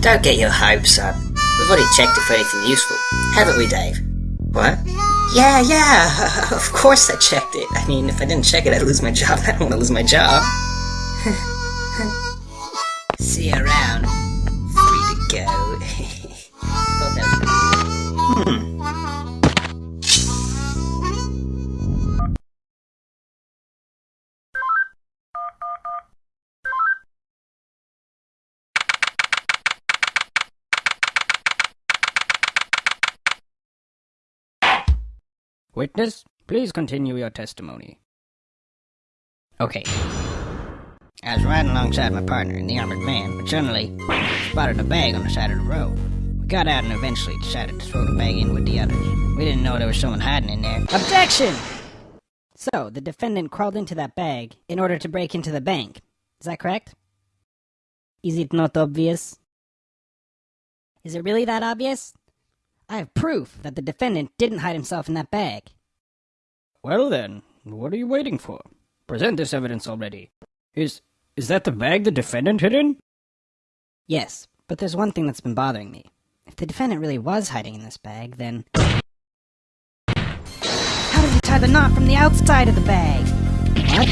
Don't get your hopes up. We've already checked it for anything useful, haven't we, Dave? What? Yeah, yeah, of course I checked it. I mean, if I didn't check it, I'd lose my job. I don't want to lose my job. See you Witness, please continue your testimony. Okay. I was riding alongside my partner in the armored van, but suddenly spotted a bag on the side of the road. We got out and eventually decided to throw the bag in with the others. We didn't know there was someone hiding in there. Objection! So, the defendant crawled into that bag in order to break into the bank. Is that correct? Is it not obvious? Is it really that obvious? I have proof that the defendant didn't hide himself in that bag. Well then, what are you waiting for? Present this evidence already. Is is that the bag the defendant hid in? Yes, but there's one thing that's been bothering me. If the defendant really was hiding in this bag, then how did he tie the knot from the outside of the bag? What?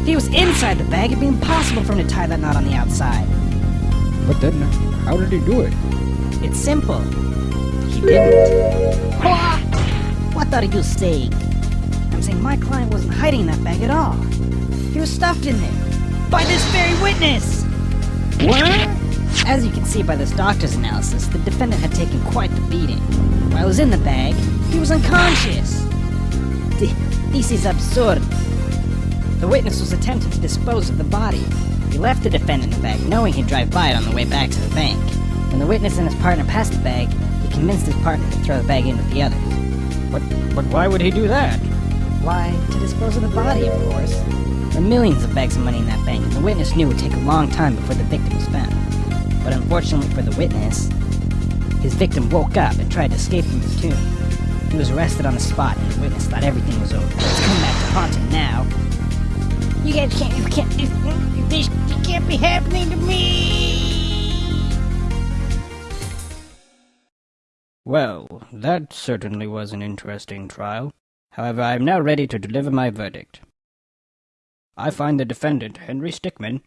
If he was inside the bag, it'd be impossible for him to tie that knot on the outside. But then, how did he do it? It's simple. He didn't. What? What are you saying? My client wasn't hiding that bag at all. He was stuffed in there. By this very witness! What? As you can see by this doctor's analysis, the defendant had taken quite the beating. While he was in the bag, he was unconscious. Th- This is absurd. The witness was attempting to dispose of the body. He left the defendant in the bag, knowing he'd drive by it on the way back to the bank. When the witness and his partner passed the bag, he convinced his partner to throw the bag in with the others. But but why would he do that? Why, to dispose of the body, of course. There were millions of bags of money in that bank, and the witness knew it would take a long time before the victim was found. But unfortunately for the witness, his victim woke up and tried to escape from his tomb. He was arrested on the spot, and the witness thought everything was over. It's come back to haunt him now. You guys can't, you can't, this, this can't be happening to me! Well, that certainly was an interesting trial. However, I am now ready to deliver my verdict. I find the defendant, Henry Stickmin,